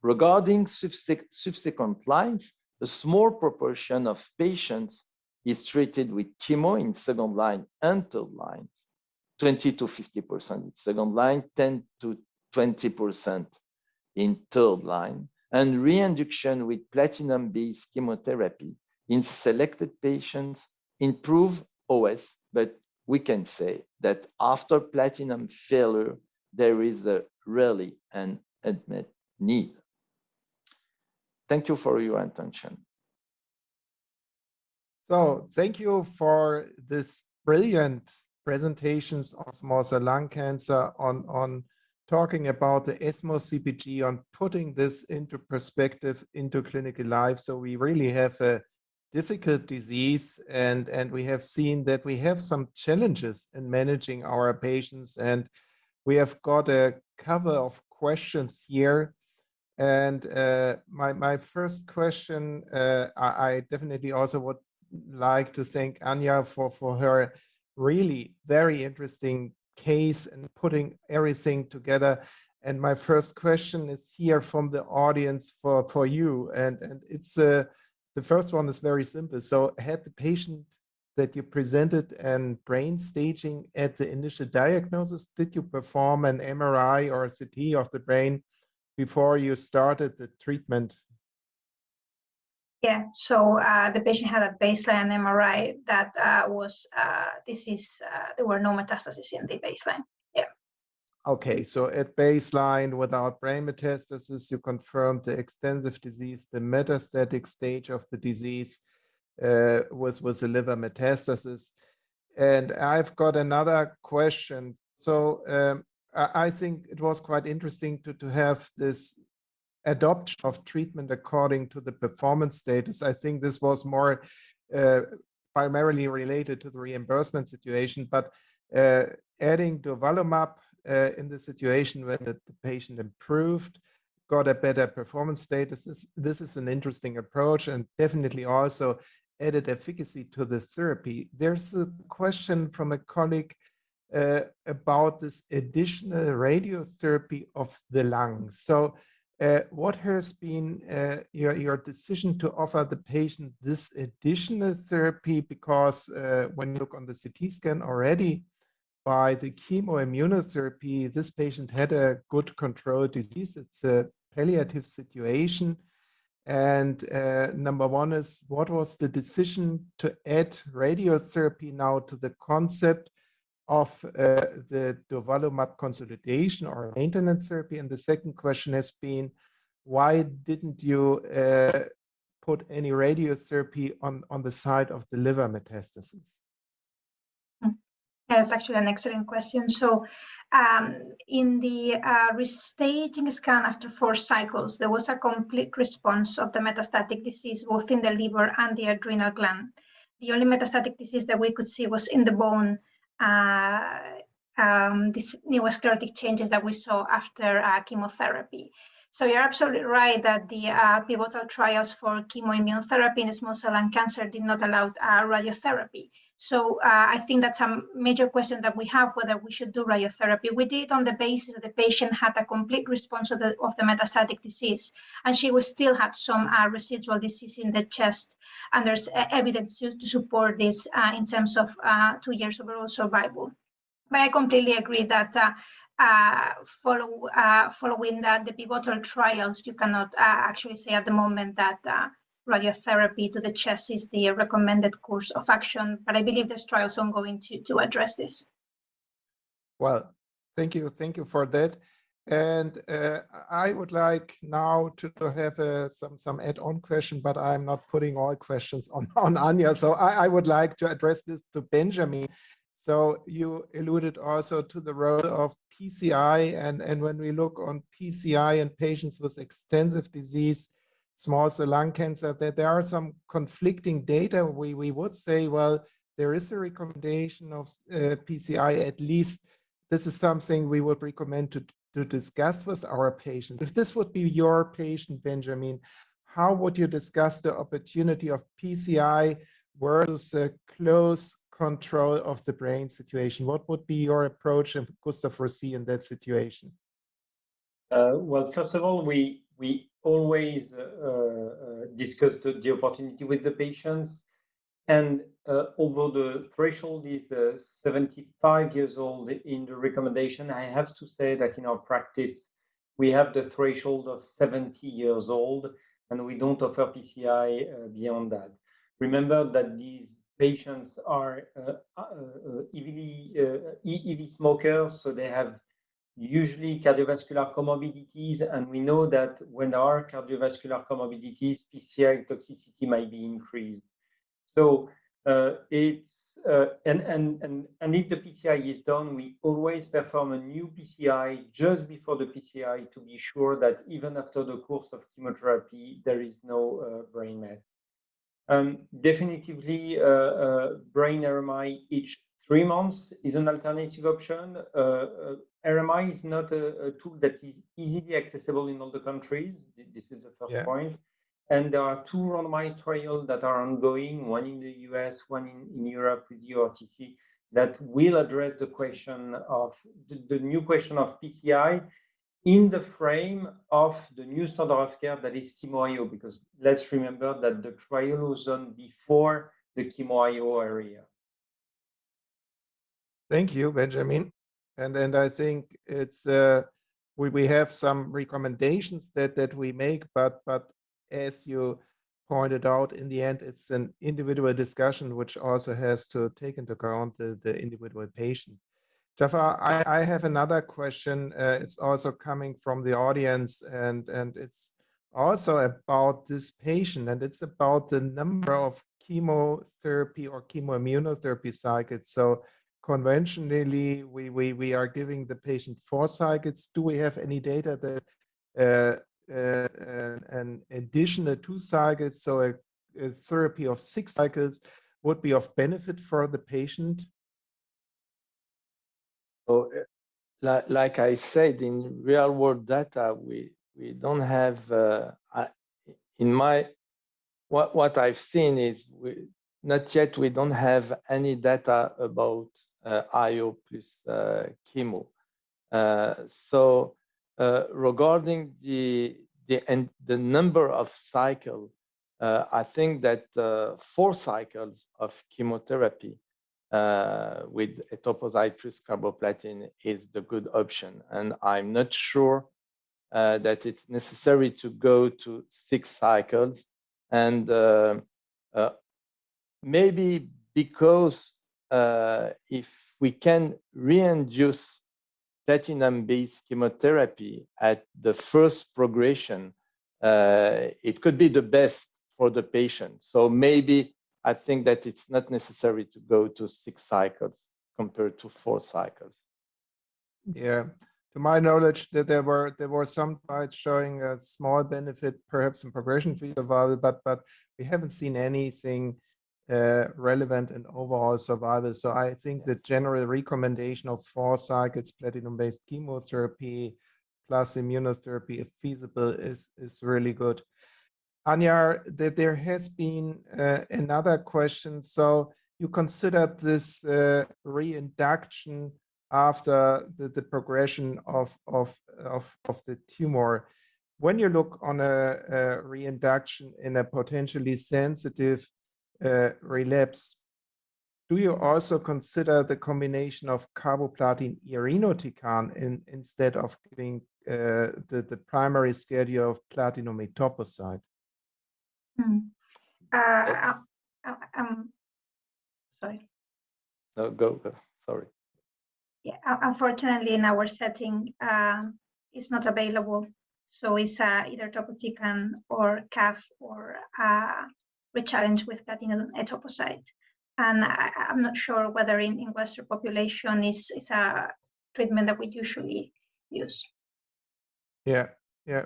Regarding subsequent lines, a small proportion of patients is treated with chemo in second line and third line, 20 to 50% in second line, 10 to 20% in third line, and reinduction with platinum-based chemotherapy in selected patients improve OS, but we can say that after platinum failure, there is a really an unmet need. Thank you for your attention. So thank you for this brilliant presentations on small cell lung cancer, on, on talking about the ESMO CPG, on putting this into perspective, into clinical life. So we really have a difficult disease and, and we have seen that we have some challenges in managing our patients and we have got a cover of questions here and uh, my, my first question, uh, I, I, definitely also would like to thank Anya for, for her really very interesting case and putting everything together. And my first question is here from the audience for, for you. And, and it's uh, the first one is very simple. So had the patient that you presented and brain staging at the initial diagnosis, did you perform an MRI or a CT of the brain before you started the treatment? Yeah, so uh, the patient had a baseline MRI that uh, was uh, disease, uh, there were no metastases in the baseline. Yeah. Okay, so at baseline without brain metastasis, you confirmed the extensive disease, the metastatic stage of the disease uh, with, with the liver metastasis. And I've got another question. So um, I think it was quite interesting to, to have this adoption of treatment according to the performance status. I think this was more uh, primarily related to the reimbursement situation, but uh, adding durvalumab uh, in the situation when the, the, patient improved, got a better performance status. This, this is an interesting approach and definitely also added efficacy to the therapy. There's a question from a colleague uh, about this additional radiotherapy of the lungs. So uh, what has been uh, your, your decision to offer the patient this additional therapy? Because uh, when you look on the CT scan already, by the chemoimmunotherapy, this patient had a good control disease. It's a palliative situation. And uh, number one is, what was the decision to add radiotherapy now to the concept of uh, the durvalumab consolidation or maintenance therapy? And the second question has been, why didn't you uh, put any radiotherapy on, on the side of the liver metastasis? Hmm. That's actually an excellent question. So um, in the uh, restaging scan after four cycles, there was a complete response of the metastatic disease, both in the liver and the adrenal gland. The only metastatic disease that we could see was in the bone um, these neovascular changes that we saw after uh, chemotherapy. So you're absolutely right that the uh, pivotal trials for chemoimmunotherapy in small cell lung cancer did not allow uh, radiotherapy. So uh, I think that's a major question that we have, whether we should do radiotherapy. We did on the basis that the patient had a complete response of the, of the metastatic disease, and she was still had some uh, residual disease in the chest, and there's uh, evidence to, to, support this uh, in terms of uh, two years overall survival. But I completely agree that uh, uh, follow, following the, the, pivotal trials, you cannot actually say at the moment that radiotherapy to the chest is the recommended course of action, but I believe there's trials ongoing to, to address this. Well, thank you. Thank you for that. And uh, I would like now to, have uh, some, some add-on question, but I'm not putting all questions on, (laughs) on Anya. So I, I would like to address this to Benjamin. So you alluded also to the role of PCI, and, and when we look on PCI and patients with extensive disease, small cell lung cancer, that there are some conflicting data. We, we would say, well, there is a recommendation of uh, PCI, at least this is something we would recommend to, to discuss with our patients. If this would be your patient, Benjamin, how would you discuss the opportunity of PCI versus a close control of the brain situation? What would be your approach and Gustave Roussy in that situation? Uh, well, first of all, we we always uh, uh, discuss the, opportunity with the patients. And uh, although the threshold is uh, 75 years old in the recommendation, I have to say that in our practice, we have the threshold of 70 years old, and we don't offer PCI beyond that. Remember that these patients are EV smokers, so they have usually cardiovascular comorbidities, and we know that when there are cardiovascular comorbidities, PCI toxicity might be increased. So uh, it's uh, and and and and if the PCI is done, we always perform a new PCI just before the PCI to be sure that even after the course of chemotherapy, there is no uh, brain mets. Um, definitively, uh, uh, brain RMI each three months is an alternative option. Uh, uh RMI is not a, a, tool that is easily accessible in all the countries. This is the first yeah. point. And there are two randomized trials that are ongoing, one in the US, one in, in Europe with the EORTC, that will address the question of the, the new question of PCI in the frame of the new standard of care that is chemo because let's remember that the trial was done before the chemo area. Thank you, Benjamin. And and I think it's uh, we we have some recommendations that that we make, but but as you pointed out, in the end, it's an individual discussion which also has to take into account the the individual patient. Jafar, I, I have another question. Uh, it's also coming from the audience, and and it's also about this patient, and it's about the number of chemotherapy or chemoimmunotherapy cycles. So conventionally we, we, we are giving the patient four cycles. Do we have any data that uh, uh, an additional two cycles, so a, a, therapy of six cycles would be of benefit for the patient? So, uh, like, like I said, in real world data, we, we don't have, uh, in my, what, what I've seen is we, not yet we don't have any data about IO plus uh, chemo. Uh, so regarding the the and the number of cycles, I think that four cycles of chemotherapy uh, with etoposide plus carboplatin is the good option. And I'm not sure uh, that it's necessary to go to six cycles. And uh, maybe because uh, if we can reinduce platinum-based chemotherapy at the first progression, uh, it could be the best for the patient. So maybe I think that it's not necessary to go to six cycles compared to four cycles. Yeah, to my knowledge, that there were there were some trials showing a small benefit, perhaps in progression-free survival, but but we haven't seen anything uh, relevant and overall survival. So I think the general recommendation of four cycles platinum-based chemotherapy plus immunotherapy, if feasible, is, is really good. Anya, that there has been uh, another question. So you considered this uh, reinduction after the, the progression of, of, of, of the tumor. When you look on a, a reinduction in a potentially sensitive uh, relapse, do you also consider the combination of carboplatin irinotecan in, instead of giving uh, the, the primary schedule of platinum etoposide? Hmm. Uh, um, sorry. No, go, go. Sorry. Yeah, unfortunately, in our setting, uh, it's not available. So it's uh, either topotecan or CAV or uh, rechallenge with platinum etoposide. And I, am not sure whether in, in Western population is, is a treatment that we usually use. Yeah, yeah.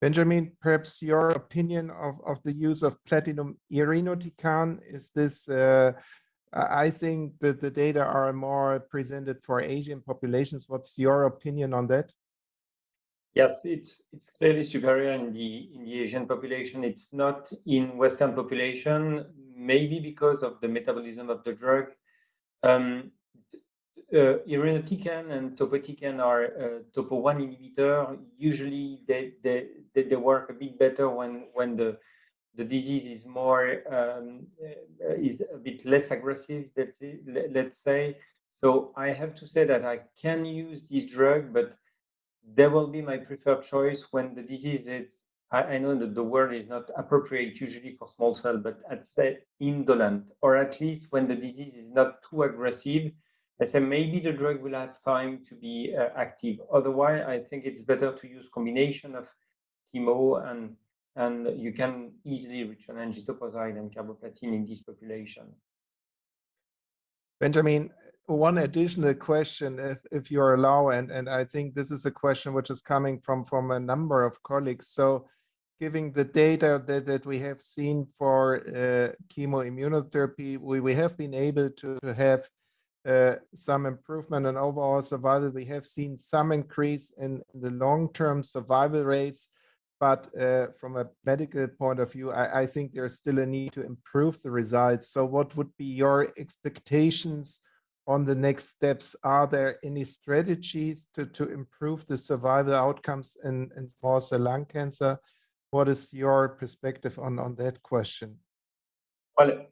Benjamin, perhaps your opinion of, of the use of platinum irinotecan, is this, uh, I think that the data are more presented for Asian populations. What's your opinion on that? Yes, it's it's clearly superior in the in the Asian population. It's not in Western population, maybe because of the metabolism of the drug. Um, uh, irinotecan and topotecan are uh, topo one inhibitor. Usually, they, they they work a bit better when when the the disease is more um, uh, is a bit less aggressive. Let's say. So I have to say that I can use this drug, but there will be my preferred choice when the disease is. I, I know that the word is not appropriate usually for small cell, but I'd say indolent, or at least when the disease is not too aggressive I say maybe the drug will have time to be uh, active. Otherwise, I think it's better to use combination of chemo and and you can easily reach an and carboplatin in this population. Benjamin, one additional question, if, if you allow, and, and I think this is a question which is coming from, from a number of colleagues. So giving the data that, that we have seen for uh, chemoimmunotherapy, we, we have been able to, to have uh, some improvement in overall survival. We have seen some increase in the long-term survival rates, but uh, from a medical point of view, I, I, think there's still a need to improve the results. So what would be your expectations on the next steps? Are there any strategies to, to improve the survival outcomes in, in small cell lung cancer? What is your perspective on, on that question? Well,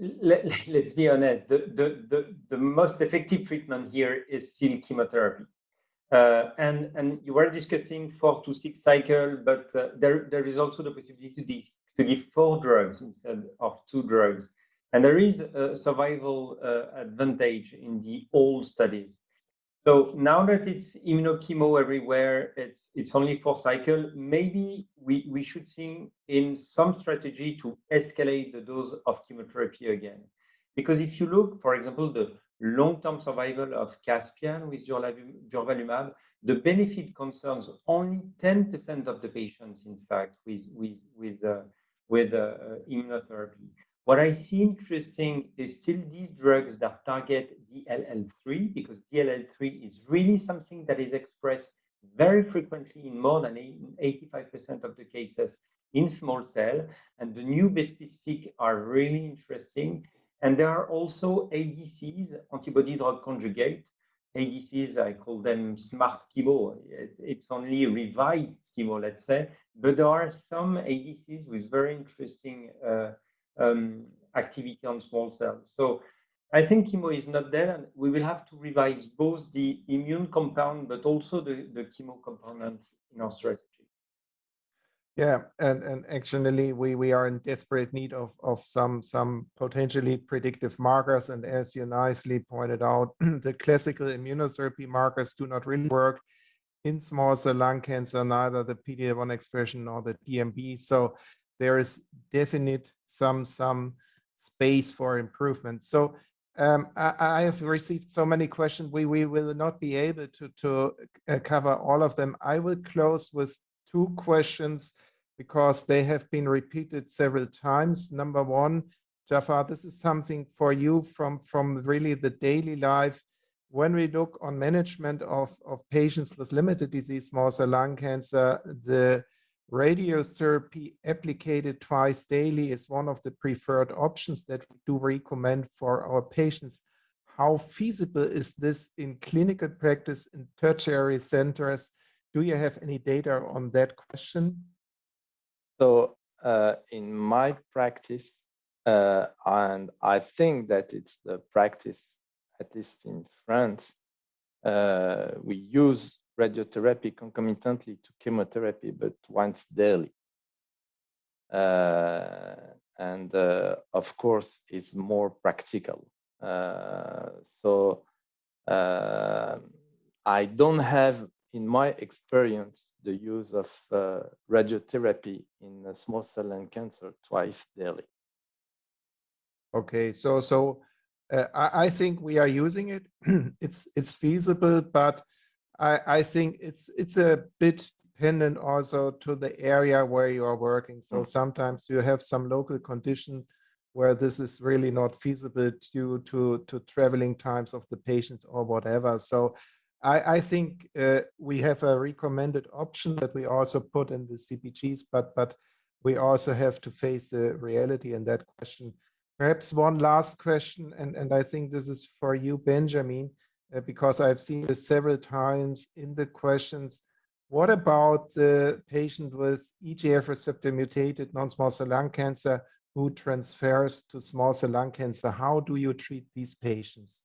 (laughs) let, us be honest, the, the, the, the, most effective treatment here is still chemotherapy. Uh, and, and you were discussing four to six cycle, but uh, there, there is also the possibility to, to give four drugs instead of two drugs. And there is a survival uh, advantage in the old studies. So now that it's immunochemo everywhere, it's it's only four cycle. Maybe we we should think in some strategy to escalate the dose of chemotherapy again, because if you look, for example, the long-term survival of Caspian with durvalumab, the benefit concerns only 10% of the patients, in fact, with with with uh, with uh, immunotherapy. What I see interesting is still these drugs that target DLL3 because DLL3 is really something that is expressed very frequently in more than 85% of the cases in small cell. And the new bispecific are really interesting. And there are also ADCs, antibody drug conjugate. ADCs, I call them smart chemo. It's only revised chemo, let's say. But there are some ADCs with very interesting uh, um, activity on small cells. So I think chemo is not there, and we will have to revise both the immune compound, but also the, the chemo component in our strategy. Yeah, and, and actually we, we are in desperate need of, of some, some potentially predictive markers. And as you nicely pointed out, (clears throat) the classical immunotherapy markers do not really work in small cell lung cancer, neither the PD-L1 expression nor the TMB. So there is definite some some space for improvement. So um, I, I, have received so many questions. We we will not be able to to uh, cover all of them. I will close with two questions because they have been repeated several times. Number one, Jafar, this is something for you from from really the daily life. When we look on management of of patients with limited disease, small cell lung cancer, the radiotherapy applied twice daily is one of the preferred options that we do recommend for our patients. How feasible is this in clinical practice in tertiary centers? Do you have any data on that question? So uh, in my practice, uh, and I think that it's the practice, at least in France, uh, we use radiotherapy concomitantly to chemotherapy, but once daily. Uh, and uh, of course, it's more practical. Uh, so I don't have, in my experience, the use of uh, radiotherapy in small cell lung cancer twice daily. Okay, so so uh, I, I, think we are using it. (clears throat) it's it's feasible, but I I think it's it's a bit dependent also to the area where you are working. So mm. sometimes you have some local condition where this is really not feasible due to to traveling times of the patient or whatever. So I, I think uh, we have a recommended option that we also put in the CPGs, but but we also have to face the reality in that question. Perhaps one last question, and, and I think this is for you, Benjamin, uh, because I've seen this several times in the questions. What about the patient with EGF receptor mutated non-small cell lung cancer who transfers to small cell lung cancer? How do you treat these patients?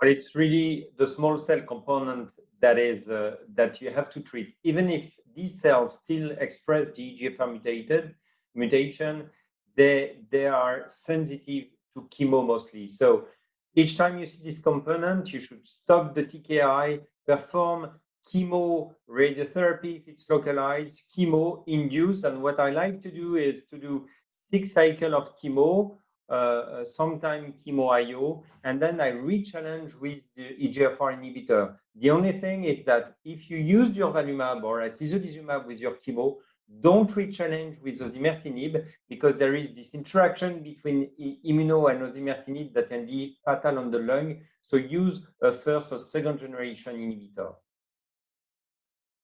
Well, it's really the small cell component that is uh, that you have to treat. Even if these cells still express the EGFR mutated mutation, they they are sensitive to chemo mostly. So each time you see this component, you should stop the TKI, perform chemo radiotherapy if it's localized, chemo induce. And what I like to do is to do six cycle of chemo uh, uh, sometime chemo IO, and then I re-challenge with the EGFR inhibitor. The only thing is that if you use durvalumab or atezolizumab with your chemo, don't re-challenge with osimertinib because there is this interaction between immuno and osimertinib that can be fatal on the lung. So use a first or second generation inhibitor.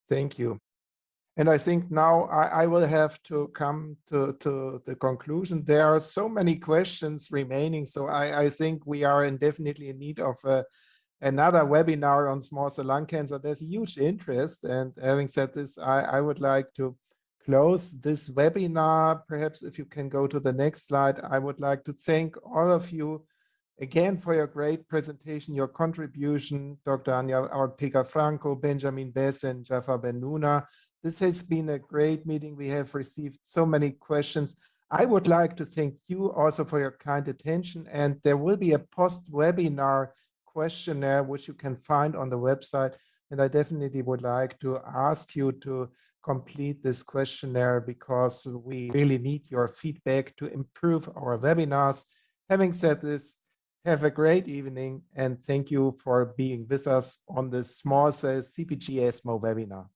Thank you. And I think now I, I, will have to come to, to the conclusion. There are so many questions remaining. So I, I think we are in definitely in need of uh, another webinar on small cell lung cancer. There's huge interest. And having said this, I, I would like to close this webinar. Perhaps if you can go to the next slide, I would like to thank all of you again for your great presentation, your contribution, Dr. Anya Ortega Franco, Benjamin Besse, and Jafar Bennouna. This has been a great meeting. We have received so many questions. I would like to thank you also for your kind attention. And there will be a post-webinar questionnaire, which you can find on the website. And I definitely would like to ask you to complete this questionnaire because we really need your feedback to improve our webinars. Having said this, have a great evening and thank you for being with us on this small cell CPG ESMO webinar.